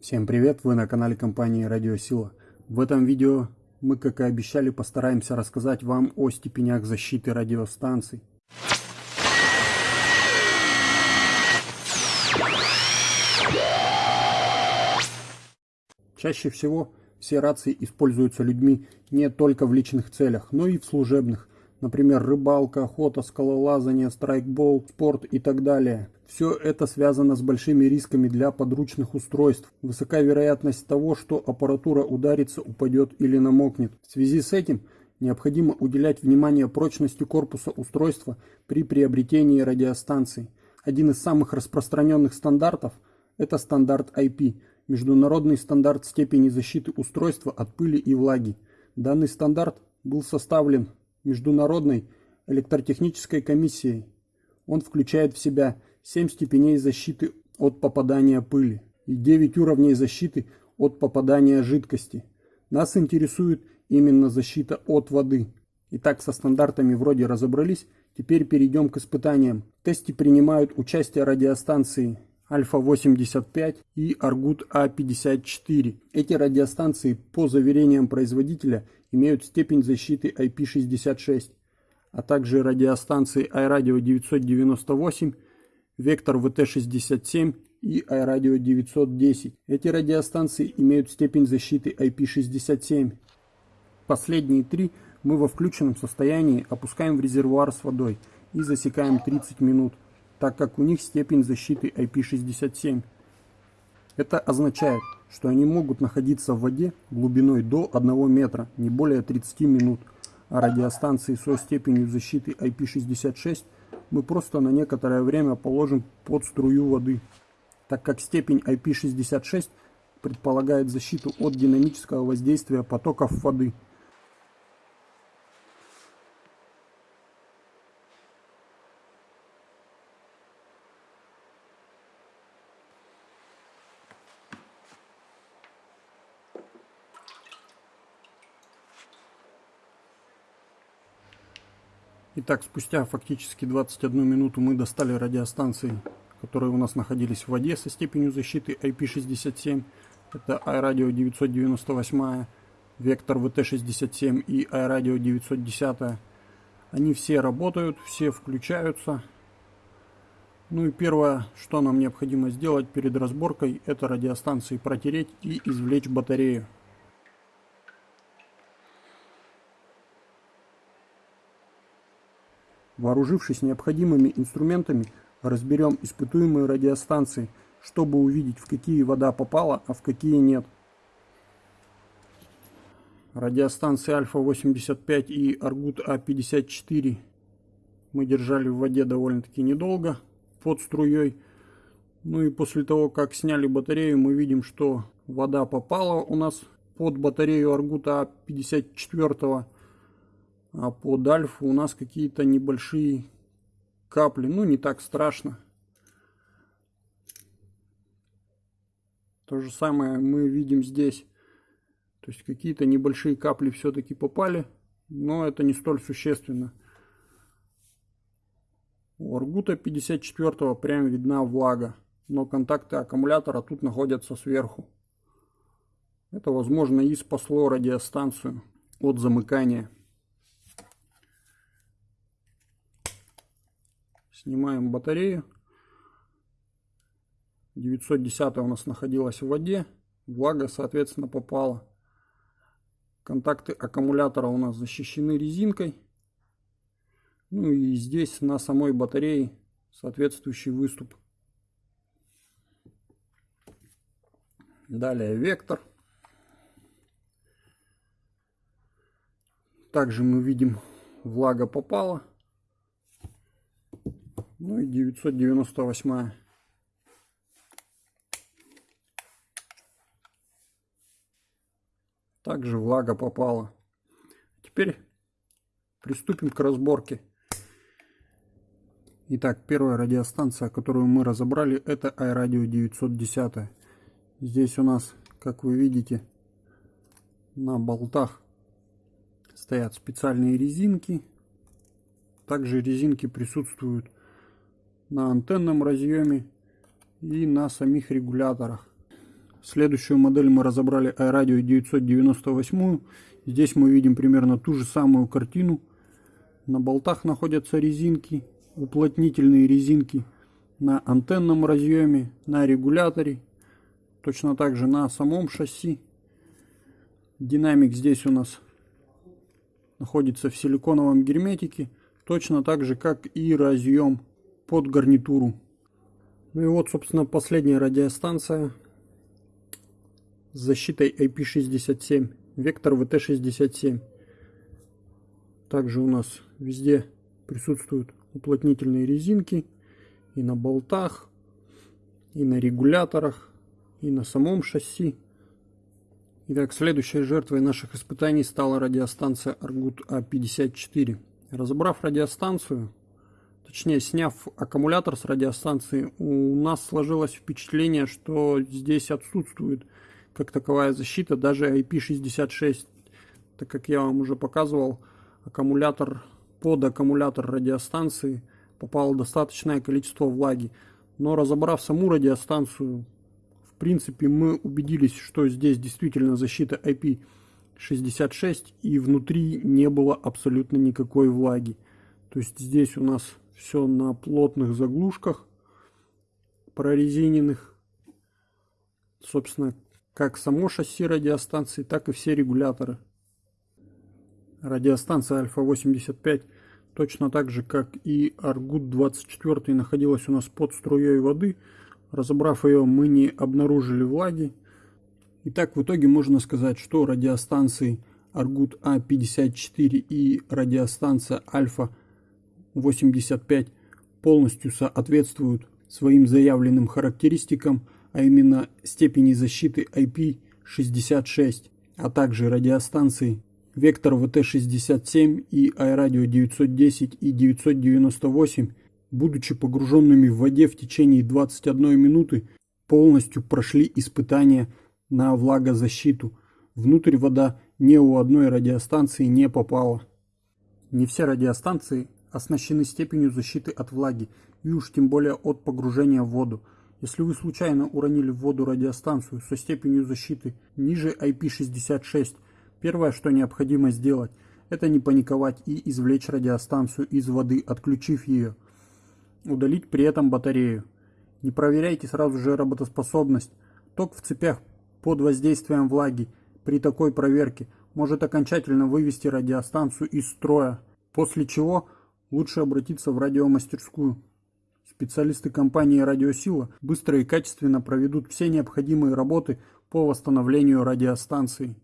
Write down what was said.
Всем привет, вы на канале компании Радиосила. В этом видео мы, как и обещали, постараемся рассказать вам о степенях защиты радиостанций. Чаще всего все рации используются людьми не только в личных целях, но и в служебных, например, рыбалка, охота, скалолазание, страйкбол, спорт и так далее. Все это связано с большими рисками для подручных устройств. Высока вероятность того, что аппаратура ударится, упадет или намокнет. В связи с этим необходимо уделять внимание прочности корпуса устройства при приобретении радиостанций. Один из самых распространенных стандартов – это стандарт IP – международный стандарт степени защиты устройства от пыли и влаги. Данный стандарт был составлен Международной электротехнической комиссией. Он включает в себя 7 степеней защиты от попадания пыли и 9 уровней защиты от попадания жидкости. Нас интересует именно защита от воды. Итак, со стандартами вроде разобрались, теперь перейдем к испытаниям. В тесте принимают участие радиостанции Альфа-85 и Аргут А-54. Эти радиостанции, по заверениям производителя, имеют степень защиты IP66, а также радиостанции iRadio 998 Вектор ВТ-67 и iRadio 910. Эти радиостанции имеют степень защиты IP67. Последние три мы во включенном состоянии опускаем в резервуар с водой и засекаем 30 минут, так как у них степень защиты IP67. Это означает, что они могут находиться в воде глубиной до 1 метра, не более 30 минут, а радиостанции со степенью защиты IP66 – мы просто на некоторое время положим под струю воды, так как степень IP66 предполагает защиту от динамического воздействия потоков воды – Итак, спустя фактически 21 минуту мы достали радиостанции, которые у нас находились в воде со степенью защиты IP67. Это iRadio 998, Vector VT67 и iRadio 910. Они все работают, все включаются. Ну и первое, что нам необходимо сделать перед разборкой, это радиостанции протереть и извлечь батарею. Вооружившись необходимыми инструментами, разберем испытуемые радиостанции, чтобы увидеть, в какие вода попала, а в какие нет. Радиостанции Альфа-85 и Аргут А-54 мы держали в воде довольно-таки недолго, под струей. Ну и после того, как сняли батарею, мы видим, что вода попала у нас под батарею Аргута А-54 а под альфу у нас какие-то небольшие капли. Ну, не так страшно. То же самое мы видим здесь. То есть какие-то небольшие капли все-таки попали, но это не столь существенно. У Аргута 54 прям видна влага, но контакты аккумулятора тут находятся сверху. Это возможно и спасло радиостанцию от замыкания. Снимаем батарею. 910 у нас находилась в воде. Влага, соответственно, попала. Контакты аккумулятора у нас защищены резинкой. Ну и здесь на самой батарее соответствующий выступ. Далее вектор. Также мы видим, влага попала. Ну и 998. Также влага попала. Теперь приступим к разборке. Итак, первая радиостанция, которую мы разобрали, это iRadio 910. Здесь у нас, как вы видите, на болтах стоят специальные резинки. Также резинки присутствуют на антенном разъеме и на самих регуляторах. Следующую модель мы разобрали iRadio 998. Здесь мы видим примерно ту же самую картину. На болтах находятся резинки, уплотнительные резинки на антенном разъеме, на регуляторе, точно так же на самом шасси. Динамик здесь у нас находится в силиконовом герметике, точно так же, как и разъем под гарнитуру. Ну и вот, собственно, последняя радиостанция с защитой IP67, вектор VT67. Также у нас везде присутствуют уплотнительные резинки и на болтах, и на регуляторах, и на самом шасси. Итак, следующей жертвой наших испытаний стала радиостанция Argut A54. Разобрав радиостанцию, точнее сняв аккумулятор с радиостанции, у нас сложилось впечатление, что здесь отсутствует как таковая защита, даже IP66, так как я вам уже показывал, аккумулятор под аккумулятор радиостанции попало достаточное количество влаги. Но разобрав саму радиостанцию, в принципе мы убедились, что здесь действительно защита IP66 и внутри не было абсолютно никакой влаги. То есть здесь у нас все на плотных заглушках прорезиненных. Собственно, как само шасси радиостанции, так и все регуляторы. Радиостанция Альфа-85 точно так же, как и Аргут-24 находилась у нас под струей воды. Разобрав ее, мы не обнаружили влаги. Итак, в итоге можно сказать, что радиостанции Аргут А54 и радиостанция Альфа-85 полностью соответствуют своим заявленным характеристикам, а именно степени защиты IP66, а также радиостанции Вектор ВТ-67 и iRadio 910 и 998, будучи погруженными в воде в течение 21 минуты, полностью прошли испытания на влагозащиту. Внутрь вода ни у одной радиостанции не попала. Не все радиостанции оснащены степенью защиты от влаги, и уж тем более от погружения в воду. Если вы случайно уронили в воду радиостанцию со степенью защиты ниже IP66, Первое, что необходимо сделать, это не паниковать и извлечь радиостанцию из воды, отключив ее. Удалить при этом батарею. Не проверяйте сразу же работоспособность. Ток в цепях под воздействием влаги при такой проверке может окончательно вывести радиостанцию из строя, после чего лучше обратиться в радиомастерскую. Специалисты компании «Радиосила» быстро и качественно проведут все необходимые работы по восстановлению радиостанции.